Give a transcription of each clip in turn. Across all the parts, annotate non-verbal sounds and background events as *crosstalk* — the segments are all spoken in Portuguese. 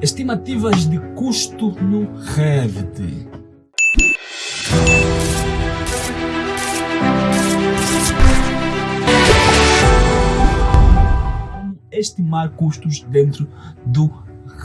Estimativas de custo no Revit. Como estimar custos dentro do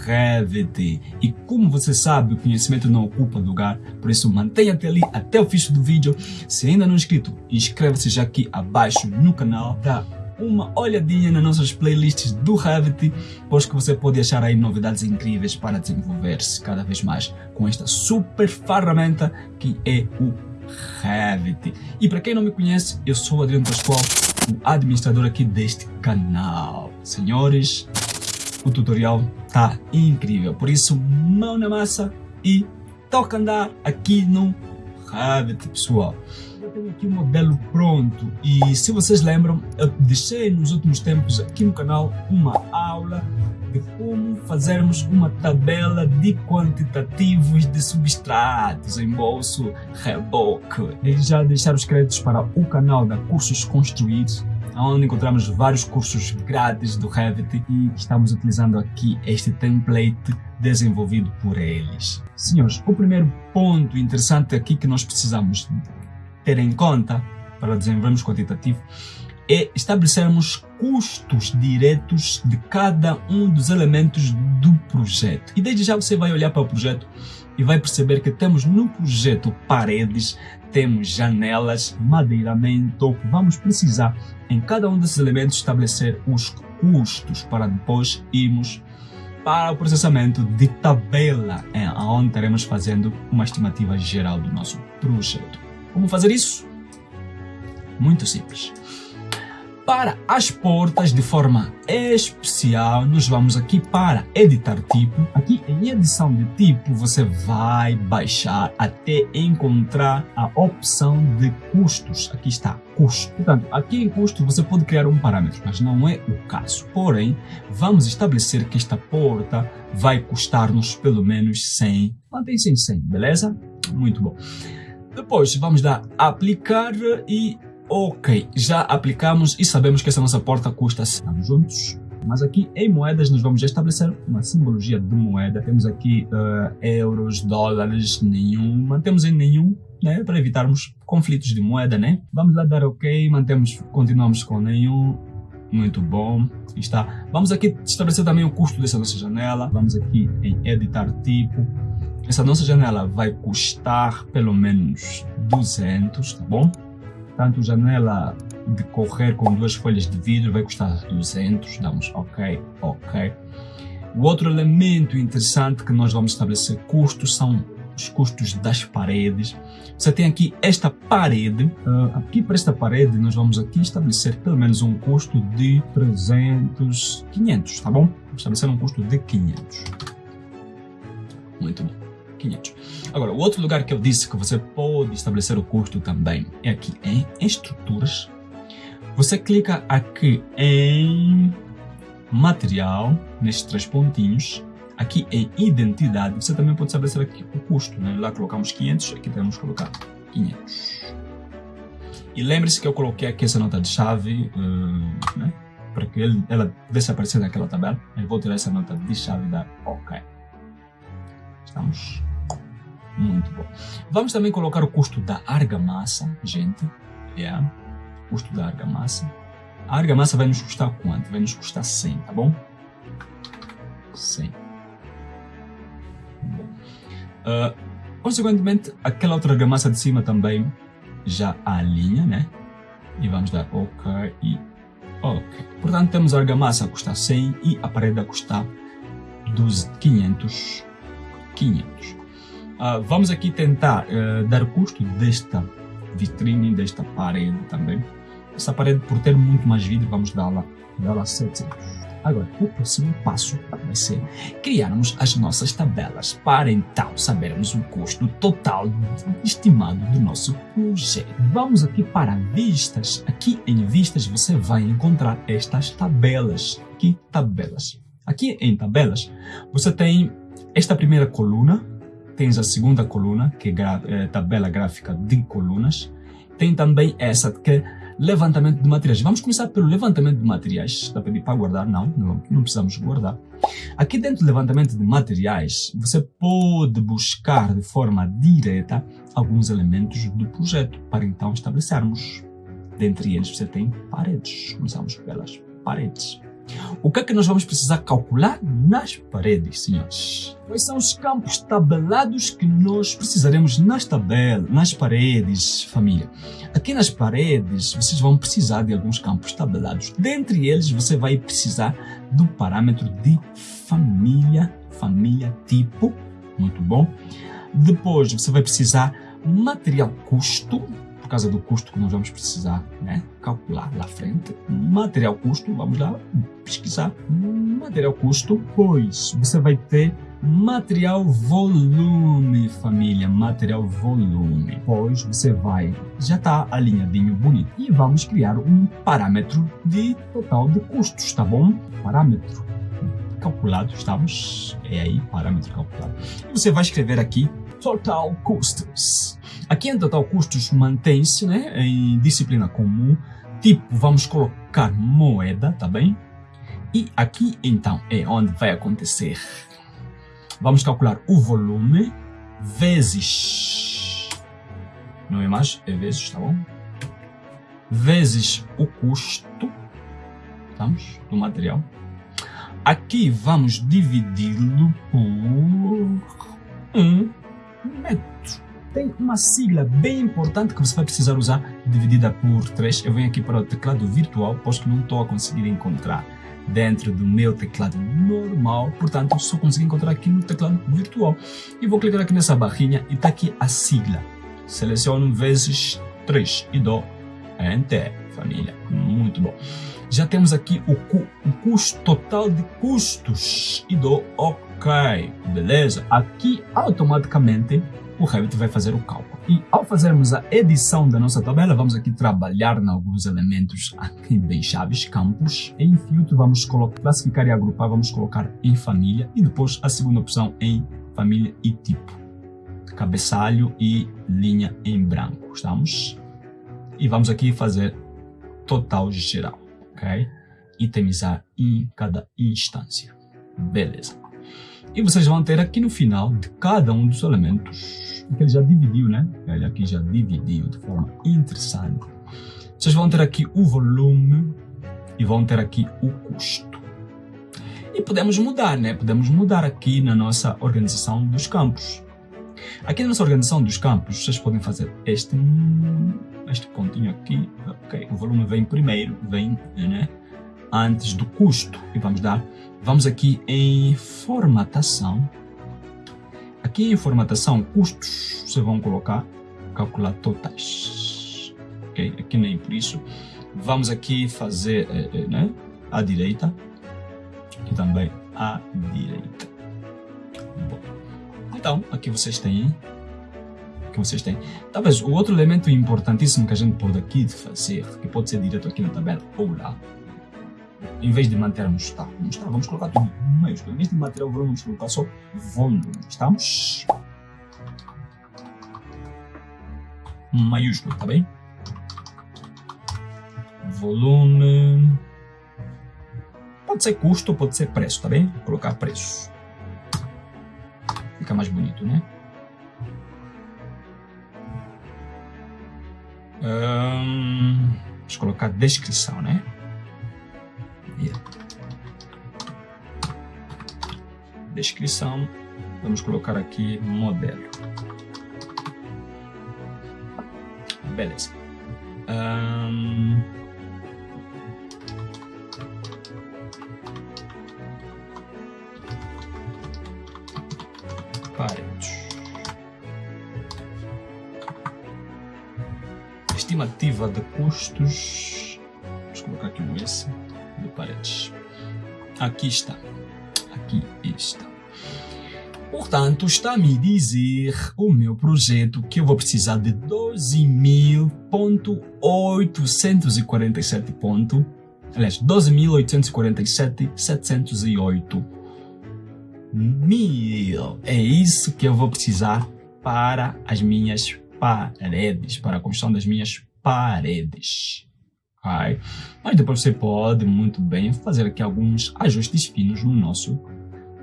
Revit. E como você sabe, o conhecimento não ocupa lugar, por isso mantenha-te ali até o fim do vídeo. Se ainda não é inscrito, inscreva-se já aqui abaixo no canal. Dá uma olhadinha nas nossas playlists do Revit, pois que você pode achar aí novidades incríveis para desenvolver-se cada vez mais com esta super ferramenta que é o Revit. E para quem não me conhece, eu sou Adriano Pascoal, o administrador aqui deste canal. Senhores, o tutorial tá incrível, por isso mão na massa e toca andar aqui no Revit, pessoal. Tenho aqui o modelo pronto e se vocês lembram, eu deixei nos últimos tempos aqui no canal uma aula de como fazermos uma tabela de quantitativos de substratos em bolso reboque. Desde já deixar os créditos para o canal da Cursos Construídos onde encontramos vários cursos grátis do Revit e estamos utilizando aqui este template desenvolvido por eles. Senhores, o primeiro ponto interessante aqui que nós precisamos ter em conta para desenvolvermos quantitativo é estabelecermos custos diretos de cada um dos elementos do projeto. E desde já você vai olhar para o projeto e vai perceber que temos no projeto paredes, temos janelas, madeiramento, vamos precisar em cada um desses elementos estabelecer os custos para depois irmos para o processamento de tabela, é, onde estaremos fazendo uma estimativa geral do nosso projeto. Como fazer isso? Muito simples. Para as portas, de forma especial, nós vamos aqui para editar tipo. Aqui em edição de tipo, você vai baixar até encontrar a opção de custos. Aqui está, custo. Portanto, aqui em custo você pode criar um parâmetro, mas não é o caso. Porém, vamos estabelecer que esta porta vai custar-nos pelo menos 100. Mantém-se em 100, beleza? Muito bom. Depois vamos dar aplicar e Ok, já aplicamos e sabemos que essa nossa porta custa estamos juntos. Mas aqui em moedas nós vamos estabelecer uma simbologia de moeda. Temos aqui uh, euros, dólares, nenhum. Mantemos em nenhum, né? Para evitarmos conflitos de moeda, né? Vamos lá dar ok, mantemos, continuamos com nenhum. Muito bom. Está. Vamos aqui estabelecer também o custo dessa nossa janela. Vamos aqui em editar tipo. Essa nossa janela vai custar pelo menos 200, tá bom? Tanto janela de correr com duas folhas de vidro vai custar 200, damos ok, ok. O outro elemento interessante que nós vamos estabelecer custos são os custos das paredes. Você tem aqui esta parede, uh, aqui para esta parede nós vamos aqui estabelecer pelo menos um custo de 300, 500, tá bom? Estabelecer um custo de 500. Muito bom. 500. Agora, o outro lugar que eu disse que você pode estabelecer o custo também é aqui em estruturas. Você clica aqui em material, nestes três pontinhos, aqui em identidade, você também pode estabelecer aqui o custo. Né? Lá colocamos 500, aqui temos que colocar 500. E lembre-se que eu coloquei aqui essa nota de chave, uh, né? para que ele, ela pudesse aparecer naquela tabela. Eu vou tirar essa nota de chave dar OK. Estamos muito bom. Vamos também colocar o custo da argamassa, gente. Yeah. Custo da argamassa. A argamassa vai nos custar quanto? Vai nos custar 100, tá bom? 100. Bom. Uh, consequentemente, aquela outra argamassa de cima também já alinha, né? E vamos dar OK e OK. Portanto, temos a argamassa a custar 100 e a parede a custar 12, 500. 500. Uh, vamos aqui tentar uh, dar custo desta vitrine, desta parede também. Essa parede, por ter muito mais vidro, vamos dá-la dá 700. Agora, o próximo passo vai ser criarmos as nossas tabelas para então sabermos o custo total estimado do nosso projeto. Vamos aqui para vistas. Aqui em vistas você vai encontrar estas tabelas. Que tabelas? Aqui em tabelas você tem esta primeira coluna tens a segunda coluna, que é, é tabela gráfica de colunas. Tem também essa, que é levantamento de materiais. Vamos começar pelo levantamento de materiais. Está a pedir para guardar? Não, não, não precisamos guardar. Aqui dentro do levantamento de materiais, você pode buscar de forma direta alguns elementos do projeto para então estabelecermos. Dentre eles você tem paredes. Começamos pelas paredes. O que é que nós vamos precisar calcular nas paredes, senhores? Quais são os campos tabelados que nós precisaremos nas tabelas, nas paredes, família? Aqui nas paredes, vocês vão precisar de alguns campos tabelados. Dentre eles, você vai precisar do parâmetro de família, família tipo, muito bom. Depois, você vai precisar material custo, causa do custo que nós vamos precisar né, calcular lá frente. Material custo, vamos lá pesquisar. Material custo, pois você vai ter material volume, família, material volume. Pois você vai, já está alinhadinho, bonito. E vamos criar um parâmetro de total de custos, tá bom? Parâmetro calculado, estamos, é aí, parâmetro calculado. E você vai escrever aqui total custos. Aqui em total custos mantém-se né, em disciplina comum, tipo vamos colocar moeda, tá bem? E aqui então é onde vai acontecer. Vamos calcular o volume vezes, não é mais, é vezes, tá bom? Vezes o custo, estamos, do material. Aqui vamos dividi-lo por 1 Tem uma sigla bem importante que você vai precisar usar, dividida por 3. Eu venho aqui para o teclado virtual, posto que não estou a conseguir encontrar dentro do meu teclado normal, portanto só consigo encontrar aqui no teclado virtual. E vou clicar aqui nessa barrinha e está aqui a sigla. Seleciono vezes 3 e dou Enter, família. Muito bom. Já temos aqui o, cu, o custo total de custos e dou OK, beleza? Aqui automaticamente o Revit vai fazer o cálculo. E ao fazermos a edição da nossa tabela, vamos aqui trabalhar em alguns elementos aqui bem chaves, campos. Em filtro vamos classificar e agrupar, vamos colocar em família e depois a segunda opção em família e tipo. Cabeçalho e linha em branco, estamos? E vamos aqui fazer total geral, ok? Itemizar em cada instância. Beleza. E vocês vão ter aqui no final de cada um dos elementos, que ele já dividiu, né? Ele aqui já dividiu de forma interessante. Vocês vão ter aqui o volume e vão ter aqui o custo. E podemos mudar, né? Podemos mudar aqui na nossa organização dos campos. Aqui na nossa organização dos campos, vocês podem fazer este, este pontinho aqui. Ok, o volume vem primeiro, vem, né? Antes do custo. E vamos dar Vamos aqui em formatação. Aqui em formatação, custos, vocês vão colocar, calcular totais. Ok? Aqui nem por isso. Vamos aqui fazer é, é, né? à direita e também à direita. Bom. Então, aqui vocês têm que vocês têm. Talvez o outro elemento importantíssimo que a gente pode aqui fazer, que pode ser direto aqui na tabela ou lá, em vez de mantermos tá, vamos, tá, vamos colocar tudo maiúsculo. Em vez de manter o volume, vamos colocar só volume. Estamos? Maiúsculo, tá bem? Volume. Pode ser custo, pode ser preço, tá bem? Vou colocar preço. Fica mais bonito, né? Um, vamos colocar descrição, né? Descrição, vamos colocar aqui modelo. Beleza. Um... Estimativa de custos. Vamos colocar aqui um S de paredes. Aqui está. Aqui está. Portanto, está a me dizer o meu projeto que eu vou precisar de 12.847 pontos. Aliás, 12.847.708 mil. É isso que eu vou precisar para as minhas paredes, para a construção das minhas paredes. Mas depois você pode muito bem fazer aqui alguns ajustes finos no nosso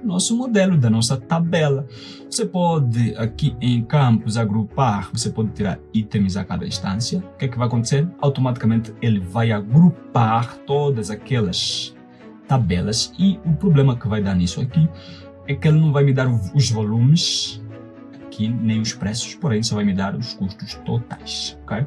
nosso modelo, da nossa tabela. Você pode, aqui em campos, agrupar, você pode tirar itens a cada instância. O que é que vai acontecer? Automaticamente ele vai agrupar todas aquelas tabelas e o problema que vai dar nisso aqui é que ele não vai me dar os volumes aqui, nem os preços, porém só vai me dar os custos totais, ok?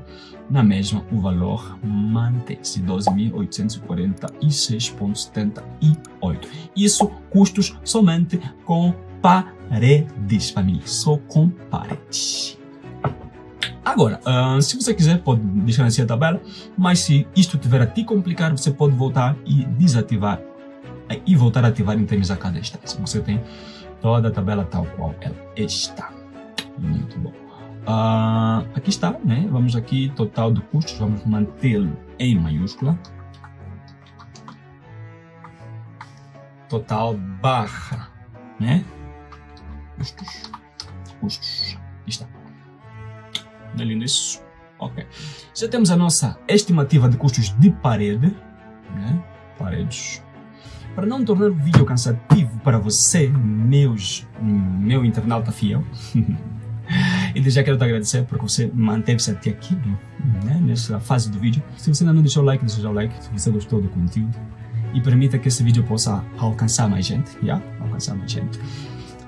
Na mesma, o valor mantém-se 12.846,78. Isso custos somente com paredes, família, só com paredes. Agora, uh, se você quiser, pode assim a tabela, mas se isto tiver a te complicar, você pode voltar e desativar e voltar a ativar em termos a cada instância. Você tem toda a tabela tal qual ela está. Muito bom. Uh, aqui está, né? Vamos aqui, total de custos, vamos mantê-lo em maiúscula. Total barra, né? Custos, custos, está. É lindo isso? Ok. Já temos a nossa estimativa de custos de parede, né? Paredes. Para não tornar o vídeo cansativo para você, meus, meu internauta fiel, *laughs* E desde já quero te agradecer porque você manteve-se até aqui, né, nessa fase do vídeo. Se você ainda não deixou o like, deixa o like se você gostou do conteúdo. E permita que esse vídeo possa alcançar mais gente, já? Alcançar mais gente.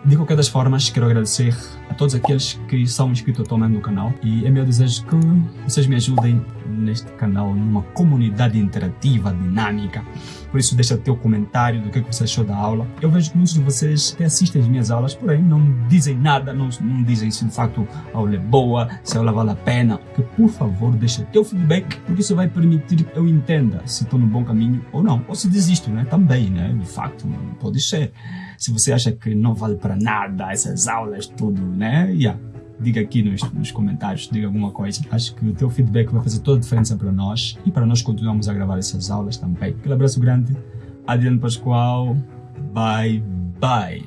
De qualquer das formas, quero agradecer a todos aqueles que são inscritos atualmente no canal e é meu desejo que vocês me ajudem neste canal, numa comunidade interativa, dinâmica. Por isso, deixa teu comentário do que, que você achou da aula. Eu vejo que muitos de vocês até assistem as minhas aulas, porém não dizem nada, não, não dizem se de facto a aula é boa, se a aula vale a pena. Que, por favor, deixa teu feedback, porque isso vai permitir que eu entenda se estou no bom caminho ou não. Ou se desisto, né? Também, né? De facto, pode ser. Se você acha que não vale para nada essas aulas, tudo, né? Yeah diga aqui nos, nos, comentários, diga alguma coisa. Acho que o teu feedback vai fazer toda a diferença para nós e para nós continuarmos a gravar essas aulas também. Aquele abraço grande, Adriano Pascoal, bye bye.